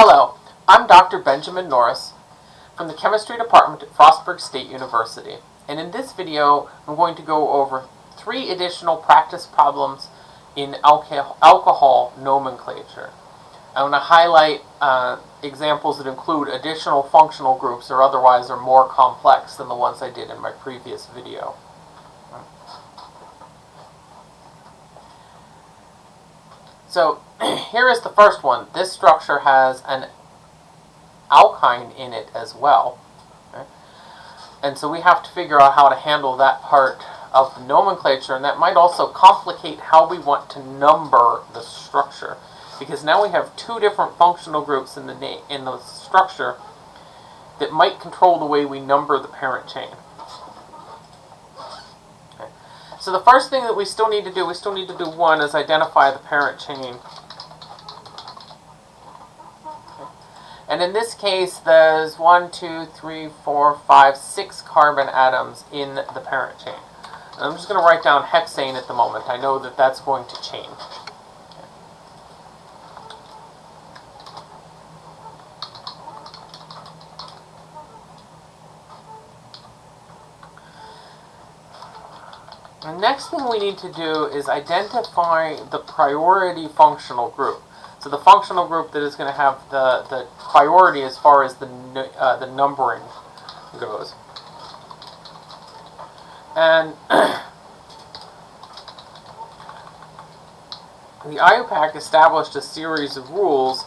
Hello, I'm Dr. Benjamin Norris from the Chemistry Department at Frostburg State University. And in this video, I'm going to go over three additional practice problems in alcohol, alcohol nomenclature. I want to highlight uh, examples that include additional functional groups or otherwise are more complex than the ones I did in my previous video. So here is the first one. This structure has an alkyne in it as well. And so we have to figure out how to handle that part of the nomenclature, and that might also complicate how we want to number the structure. Because now we have two different functional groups in the, in the structure that might control the way we number the parent chain. Okay. So the first thing that we still need to do, we still need to do one, is identify the parent chain. And in this case, there's one, two, three, four, five, six carbon atoms in the parent chain. And I'm just going to write down hexane at the moment. I know that that's going to change. Next thing we need to do is identify the priority functional group. So the functional group that is going to have the, the priority as far as the, uh, the numbering goes. And the IUPAC established a series of rules,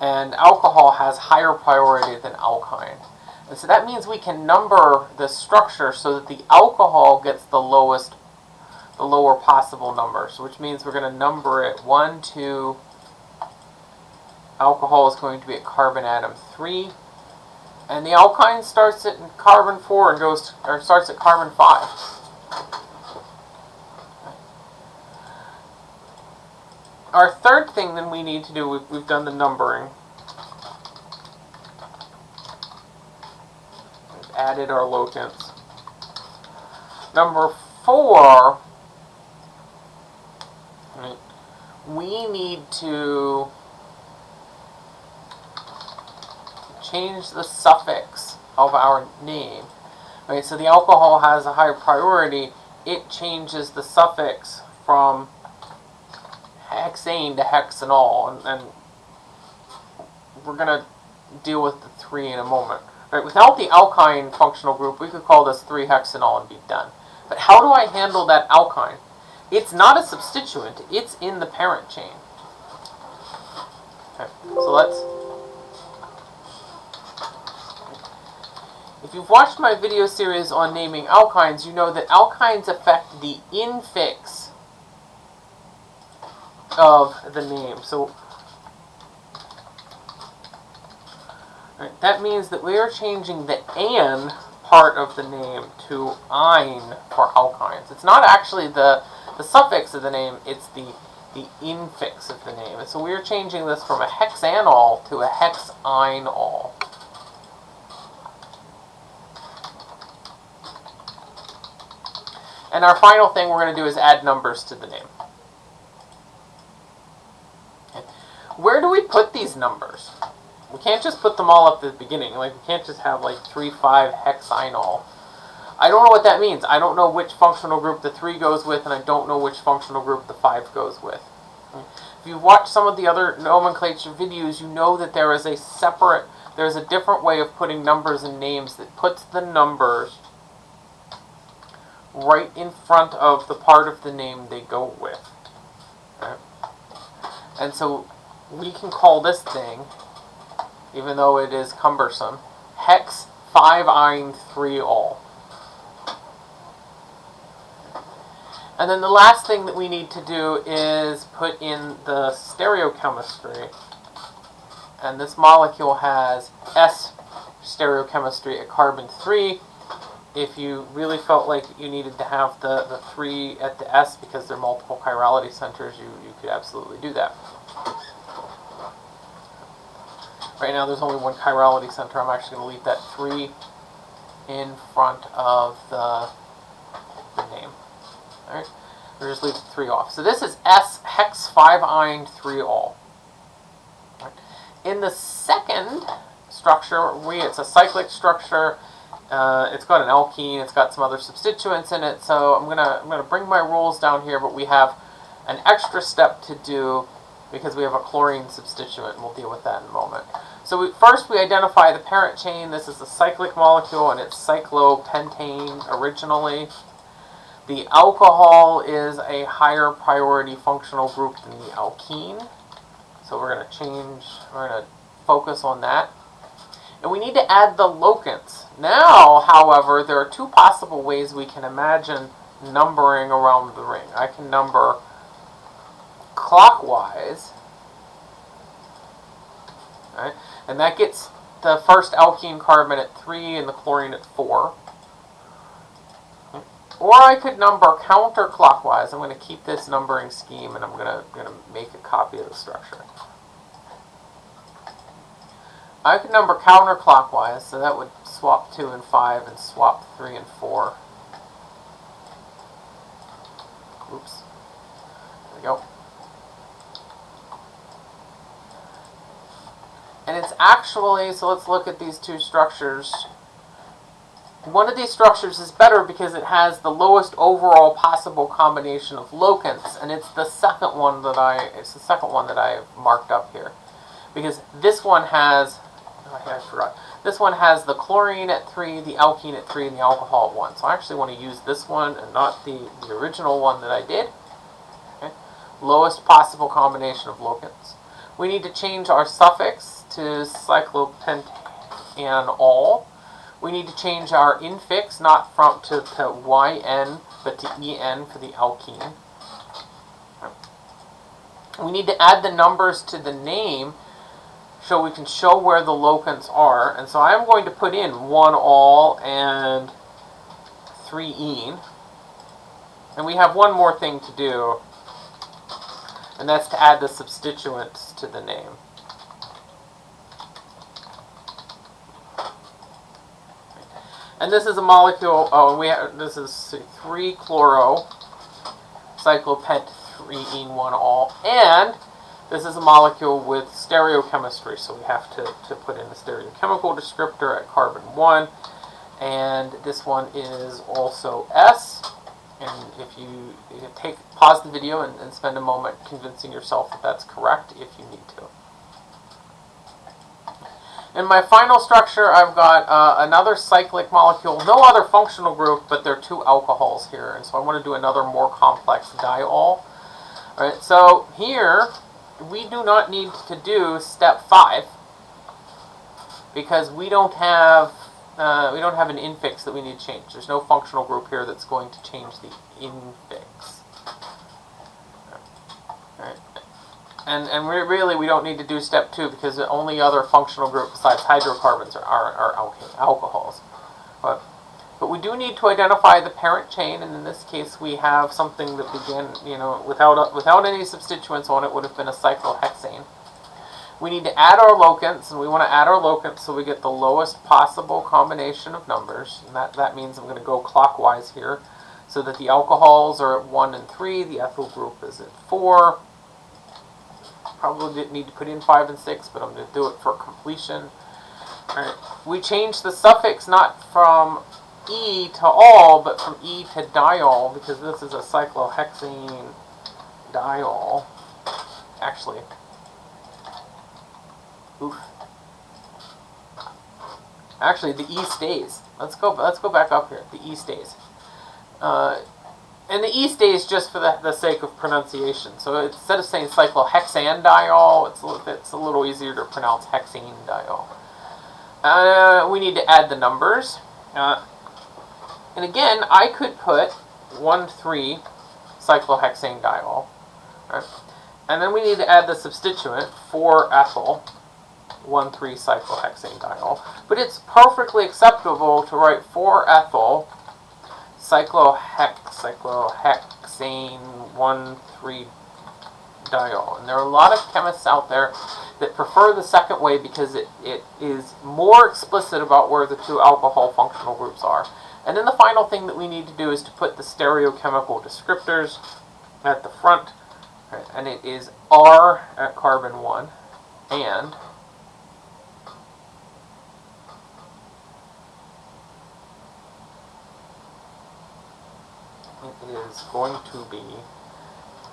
and alcohol has higher priority than alkyne. And so that means we can number the structure so that the alcohol gets the lowest, the lower possible number. So which means we're going to number it 1, 2, alcohol is going to be at carbon atom 3. And the alkyne starts at carbon 4 and goes or starts at carbon 5. Our third thing then we need to do, we've, we've done the numbering. We've added our locants. Number 4, we need to change the suffix of our name. Right, so the alcohol has a higher priority. It changes the suffix from hexane to hexanol, and, and we're going to deal with the 3 in a moment. Right, without the alkyne functional group, we could call this 3-hexanol and be done. But how do I handle that alkyne? It's not a substituent, it's in the parent chain. So let's If you've watched my video series on naming alkynes, you know that alkynes affect the infix of the name. So right, that means that we are changing the an part of the name to "-yne" for alkynes. It's not actually the, the suffix of the name, it's the, the infix of the name. And so we're changing this from a hexanol to a hexynol. And our final thing we're going to do is add numbers to the name. Okay. Where do we put these numbers? We can't just put them all up at the beginning. Like, we can't just have, like, 3, 5, hexynol. I don't know what that means. I don't know which functional group the 3 goes with, and I don't know which functional group the 5 goes with. If you've watched some of the other nomenclature videos, you know that there is a separate, there's a different way of putting numbers and names that puts the numbers right in front of the part of the name they go with. And so we can call this thing, even though it is cumbersome, hex 5-yne 3-ol. And then the last thing that we need to do is put in the stereochemistry. And this molecule has S stereochemistry at carbon 3, if you really felt like you needed to have the, the three at the S because they're multiple chirality centers, you, you could absolutely do that. Right now there's only one chirality center. I'm actually going to leave that 3 in front of the, the name. Or just leave the 3 off. So this is S hex 5-yne 3-ol. Right. In the second structure, we it's a cyclic structure. Uh, it's got an alkene. It's got some other substituents in it. So I'm gonna I'm gonna bring my rules down here, but we have an extra step to do because we have a chlorine substituent. and We'll deal with that in a moment. So we, first we identify the parent chain. This is a cyclic molecule and it's cyclopentane originally. The alcohol is a higher priority functional group than the alkene. So we're going to change, we're going to focus on that. And we need to add the locants. Now, however, there are two possible ways we can imagine numbering around the ring. I can number clockwise, right? and that gets the first alkene carbon at 3 and the chlorine at 4. Or I could number counterclockwise. I'm going to keep this numbering scheme and I'm going to, going to make a copy of the structure. I could number counterclockwise, so that would swap 2 and 5 and swap 3 and 4. Oops. There we go. And it's actually, so let's look at these two structures. One of these structures is better because it has the lowest overall possible combination of locants, and it's the second one that I, it's the second one that I marked up here. Because this one has, oh, I forgot, this one has the chlorine at 3, the alkene at 3, and the alcohol at 1. So I actually want to use this one and not the, the original one that I did. Okay. Lowest possible combination of locants. We need to change our suffix to cyclopentanol. We need to change our infix not from to, to YN but to EN for the alkene. We need to add the numbers to the name so we can show where the locants are. And so I'm going to put in 1 ol and 3 en. And we have one more thing to do, and that's to add the substituents to the name. And this is a molecule, oh, we have, this is 3-chloro, cyclopent 3-ene-1 ol, and this is a molecule with stereochemistry, so we have to, to put in a stereochemical descriptor at carbon 1, and this one is also S, and if you, you take pause the video and, and spend a moment convincing yourself that that's correct if you need to. In my final structure, I've got uh, another cyclic molecule, no other functional group, but there are two alcohols here, and so I want to do another more complex diol. All right, so here, we do not need to do step five, because we don't have uh, we don't have an infix that we need to change. There's no functional group here that's going to change the infix. All right. And, and we really, we don't need to do step two because the only other functional group besides hydrocarbons are, are, are alcohols. But, but we do need to identify the parent chain, and in this case we have something that began, you know, without, without any substituents on it would have been a cyclohexane. We need to add our locants, and we want to add our locants so we get the lowest possible combination of numbers. And that, that means I'm going to go clockwise here so that the alcohols are at 1 and 3, the ethyl group is at 4, Probably didn't need to put in 5 and 6, but I'm going to do it for completion. Right. We change the suffix not from E to ol, but from E to diol, because this is a cyclohexane diol. Actually, oof. Actually, the E stays. Let's go. Let's go back up here. The E stays. Uh, and the E stays just for the, the sake of pronunciation. So instead of saying cyclohexanediol, it's a, it's a little easier to pronounce hexanediol. Uh, we need to add the numbers. Uh, and again, I could put 1,3 cyclohexanediol. Right? And then we need to add the substituent, 4-ethyl, 1,3 cyclohexanediol. But it's perfectly acceptable to write 4-ethyl cyclohex, cyclohexane 1,3 diol. And there are a lot of chemists out there that prefer the second way because it, it is more explicit about where the two alcohol functional groups are. And then the final thing that we need to do is to put the stereochemical descriptors at the front. And it is R at carbon 1 and it is going to be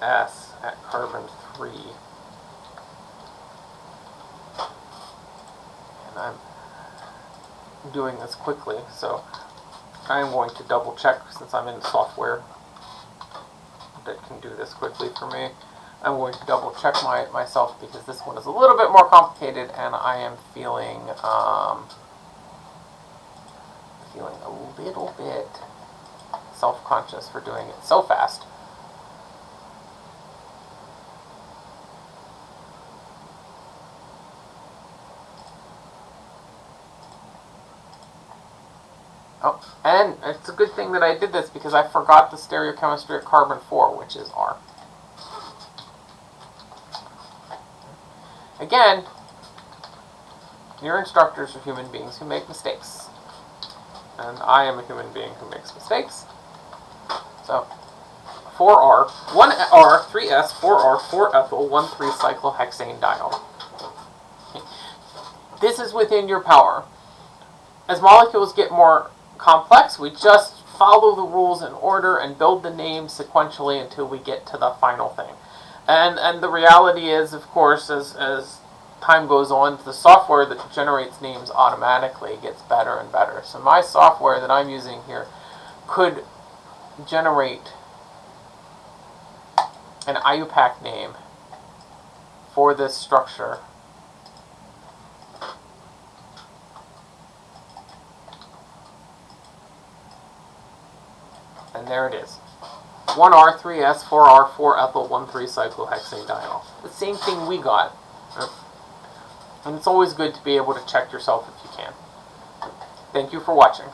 S at carbon 3. And I'm doing this quickly, so I am going to double check since I'm in software that can do this quickly for me. I'm going to double check my myself because this one is a little bit more complicated and I am feeling um, feeling a little bit self-conscious for doing it so fast. Oh, and it's a good thing that I did this because I forgot the stereochemistry of carbon 4, which is R. Again, your instructors are human beings who make mistakes. And I am a human being who makes mistakes. So, 4R, 1R, 3S, 4R, 4-ethyl, 1,3-cyclohexane diol. This is within your power. As molecules get more complex, we just follow the rules in order and build the names sequentially until we get to the final thing. And and the reality is, of course, as, as time goes on, the software that generates names automatically gets better and better. So my software that I'm using here could generate an IUPAC name for this structure and there it is. 1R, 3S, 4R, 4-ethyl, 1,3-cyclohexane diol. The same thing we got. And it's always good to be able to check yourself if you can. Thank you for watching.